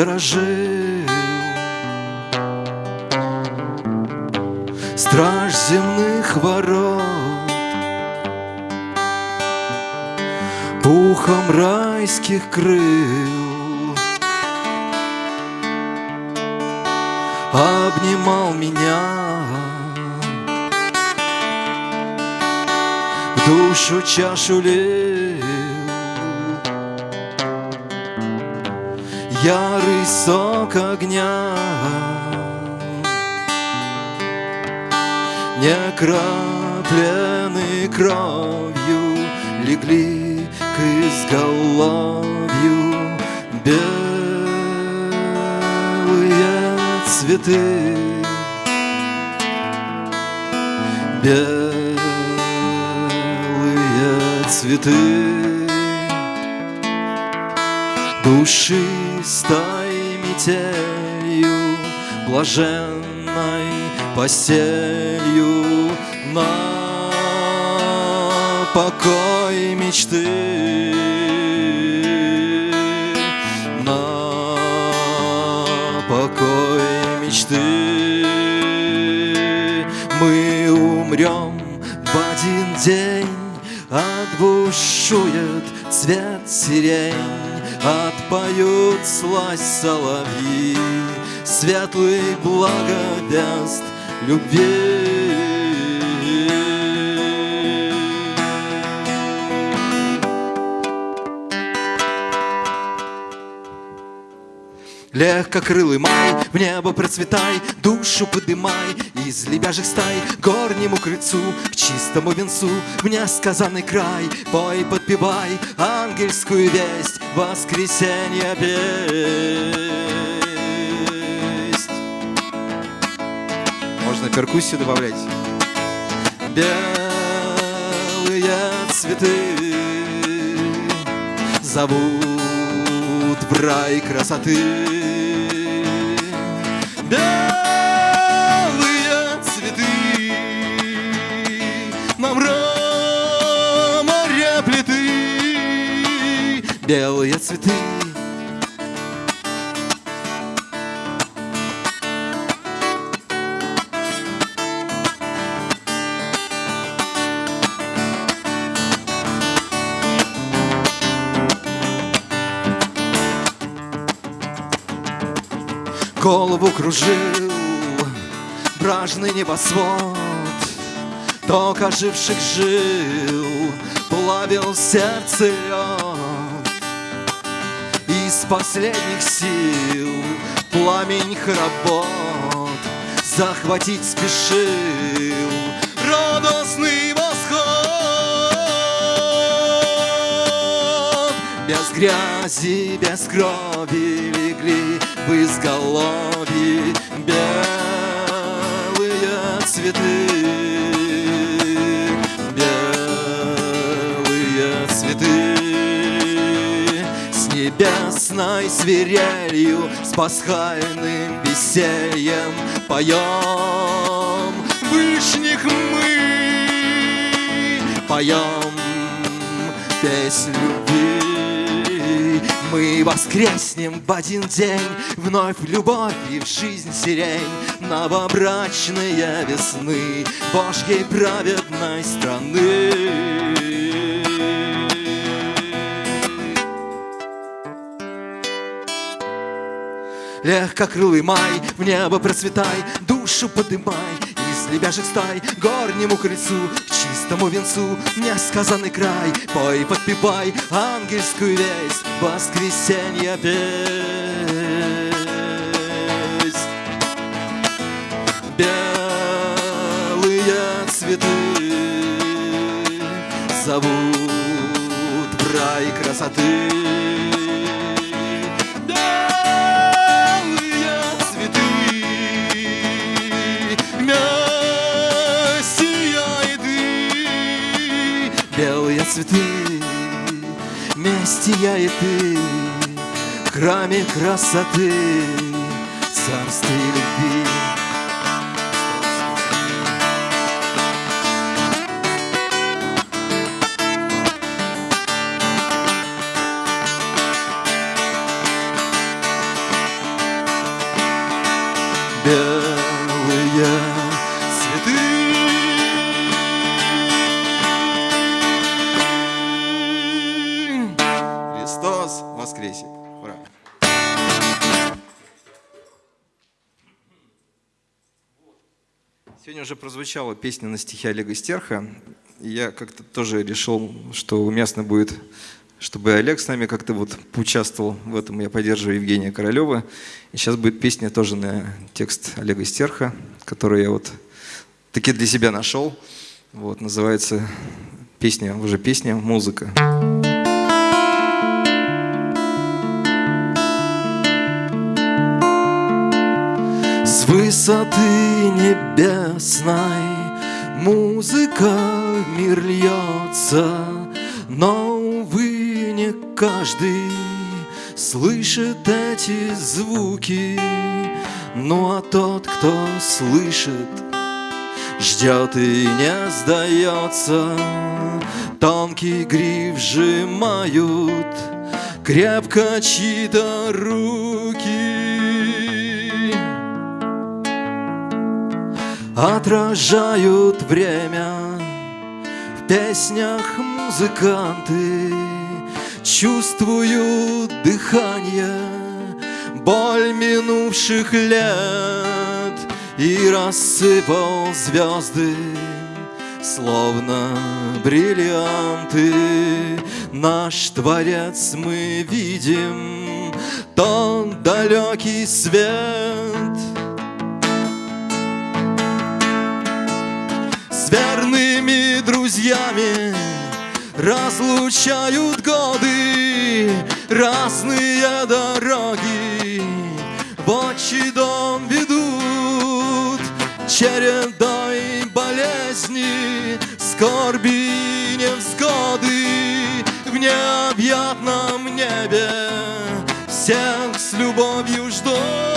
сторожил Страж земных ворот. Пухом райских крыл. Обнимал меня. В душу чашу лил Ярый сок огня. Не краплены кровью Легли к изголовью Белые цветы. Белые цветы Душистой метелью Блаженной постелью На покой мечты. На покой мечты. Мы умрем в один день Отбушует цвет сирень Отпоют слазь соловьи Светлый благовест любви Легкокрылый май, в небо процветай, душу подымай Из лебяжьих стай к горнему крыльцу, к чистому венцу В несказанный край, пой, подпевай ангельскую весть Воскресенье песнь Можно перкуссию добавлять? Белые цветы зовут в рай красоты. Белые цветы на мраморе плиты. Белые цветы Голову кружил бражный небосвод. Ток оживших жил плавил сердце лед. Из последних сил пламень работ Захватить спешил радостный восход. Без грязи, без крови в изголовье белые цветы. Белые цветы. С небесной свирелью С пасхальным весельем Поем. Вышних мы Поем песнь любви мы воскреснем в один день. Вновь любовь и в жизнь сирень Новобрачные весны Божьей праведной страны. Легкокрылый май, в небо процветай, душу подымай Из лебяжьих стай горнему крыльцу, к чистому венцу Несказанный край, пой, подпевай ангельскую весть Воскресенье песнь Белые цветы зовут в рай красоты и ты В храме красоты царстве любви. Сегодня уже прозвучала песня на стихи Олега Стерха. Я как-то тоже решил, что уместно будет, чтобы Олег с нами как-то вот поучаствовал в этом. Я поддерживаю Евгения Королева. И сейчас будет песня тоже на текст Олега Стерха, которую я вот таки для себя нашел. Вот, называется песня, уже песня «Музыка». С высоты небесной музыка в мир льется, но, увы, не каждый слышит эти звуки. Ну а тот, кто слышит, ждет и не сдается. Тонкий гриф сжимают крепко чьи-то руки. Отражают время. В песнях музыканты Чувствуют дыхание, боль минувших лет. И рассыпал звезды, словно бриллианты. Наш Творец мы видим, тот далекий свет — друзьями Разлучают годы, разные дороги. В отчий дом ведут чередой болезни Скорби невзгоды в необъятном небе Всех с любовью ждут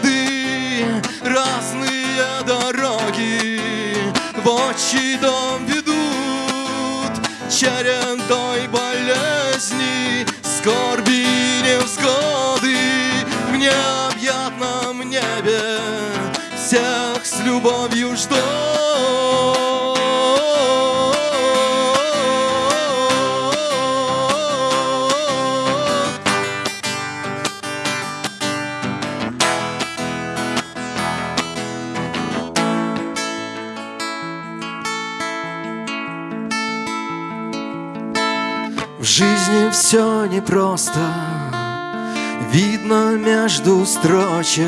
годы, разные дороги в отчий дом ведут чередой болезни, скорби и невзгоды в необъятном небе всех с любовью ждут. В жизни все непросто. Видно между строчек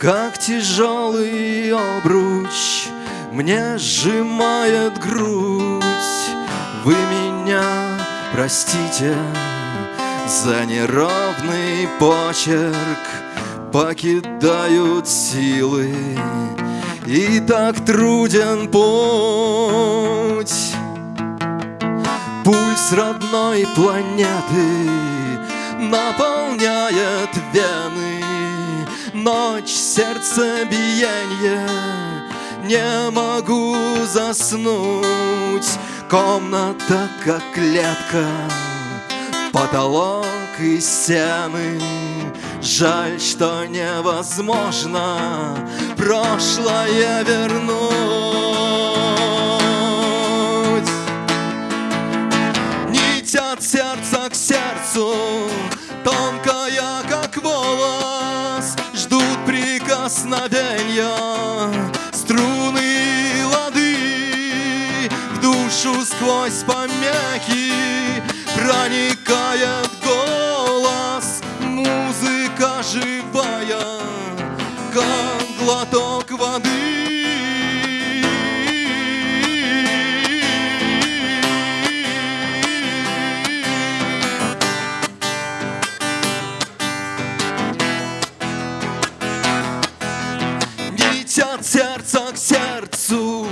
Как тяжелый обруч. Мне сжимает грудь. Вы меня простите За неровный почерк. Покидают силы И так труден путь Пульс родной планеты наполняет вены. Ночь, сердце, биение. Не могу заснуть. Комната как клетка Потолок и стены. Жаль, что невозможно Прошлое вернуть сердца к сердцу Тонкая, как волос Ждут прикосновения. Струны лады В душу сквозь помехи Проникает к сердцу,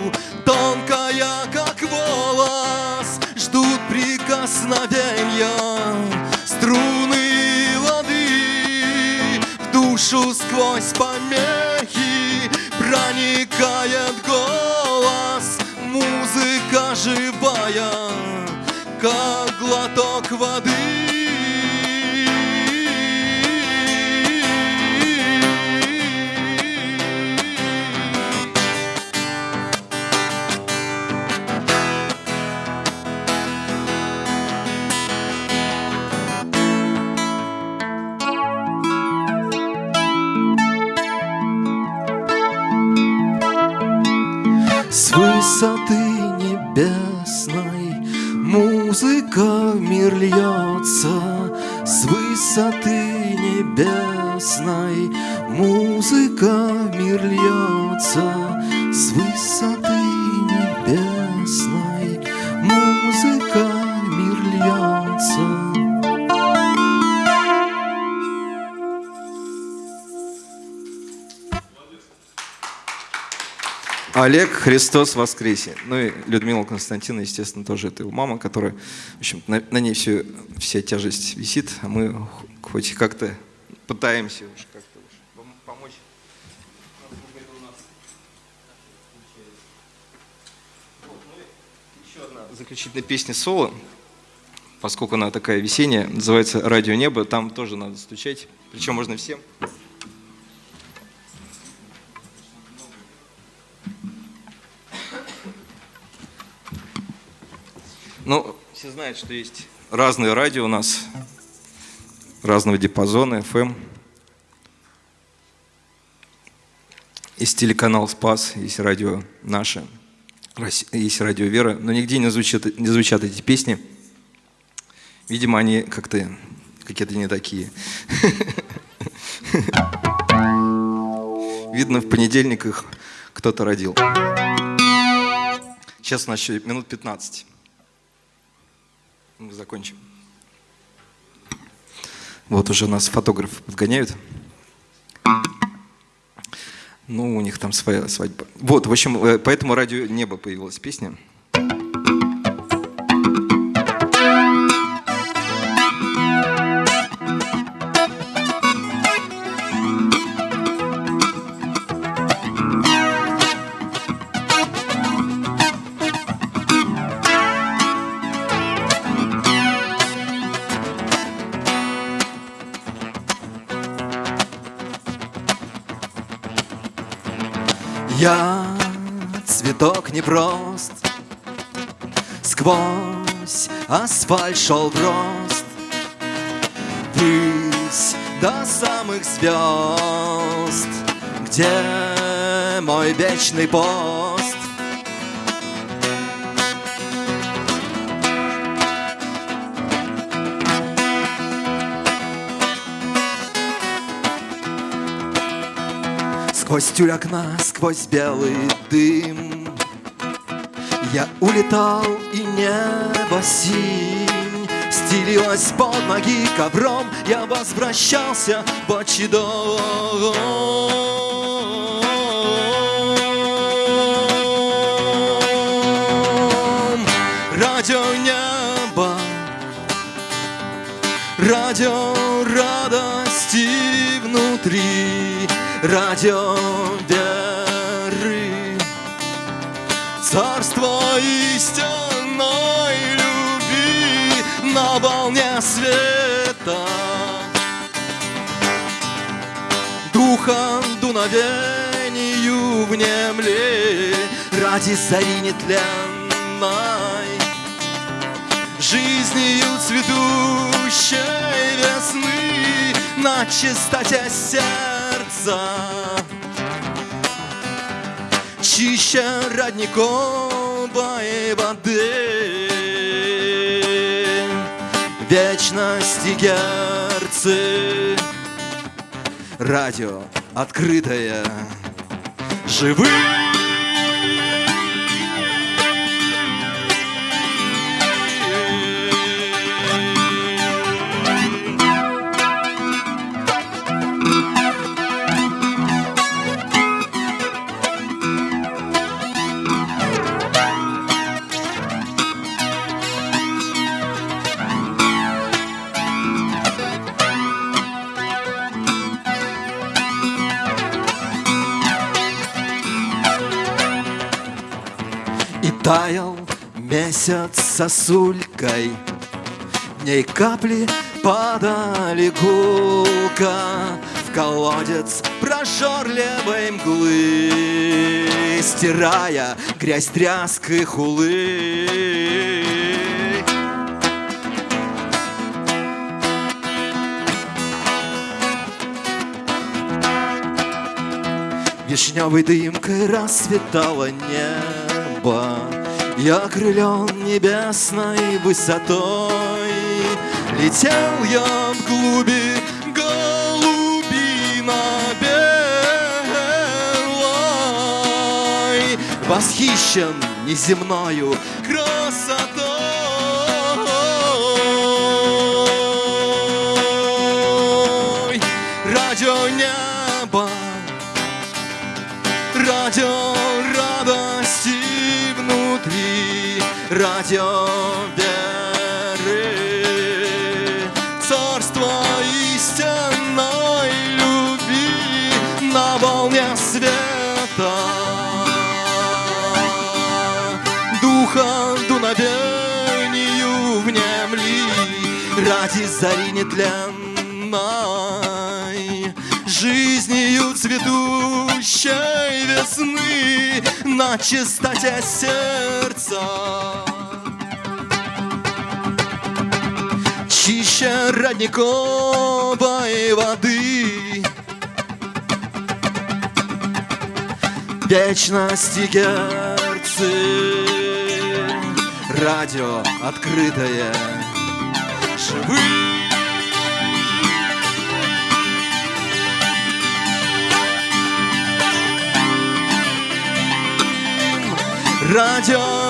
тонкая, как волос, ждут прикосновения струны лады в душу сквозь помехи проникает голос, музыка живая, как глоток воды. С Олег Христос воскресе. Ну и Людмила Константина, естественно, тоже это его мама, которая, в общем, на, на ней все, вся тяжесть висит, а мы хоть как-то пытаемся уж как-то одна заключительная песня соло, поскольку она такая весенняя, называется «Радио небо», там тоже надо стучать, причем можно всем. Ну, все знают, что есть разные радио у нас, разного диапазона, FM. Есть телеканал «Спас», есть радио «Наше», есть радио «Вера», но нигде не звучат, не звучат эти песни. Видимо, они как-то какие-то не такие. Видно, в понедельник их кто-то родил. Сейчас у нас еще минут 15 закончим. Вот уже нас фотографы подгоняют. Ну, у них там своя свадьба. Вот, в общем, э, поэтому радио «Небо» появилась песня. Я цветок непрост Сквозь асфальт шел в рост. Ввысь до самых звезд Где мой вечный пост Сквозь тюль окна, сквозь белый дым. Я улетал, и небо синь Стелилась под ноги ковром. Я возвращался отчий дом. Радио небо Радио радости внутри Радио веры. Царство истинной любви На волне света. Духом дуновению внемли Ради зари нетленной. Жизнью цветущей весны На чистоте сердца Чище родниковой воды. Вечности герцы. Радио открытое. Живым Таял месяц сосулькой В ней капли падали гулко В колодец прожорливой мглы Стирая грязь тряской хулы Вишневой дымкой расцветало небо Я окрылен небесной высотой Летел я в глуби голубина белой Восхищен неземною красотой. Радио небо Радио веры Царство истинной любви На волне света. Духа дуновению внемли Ради зари нетленной Жизнью цветущей весны На чистоте сердца Чище родниковой воды Вечности герцы Радио открытое Живые Радио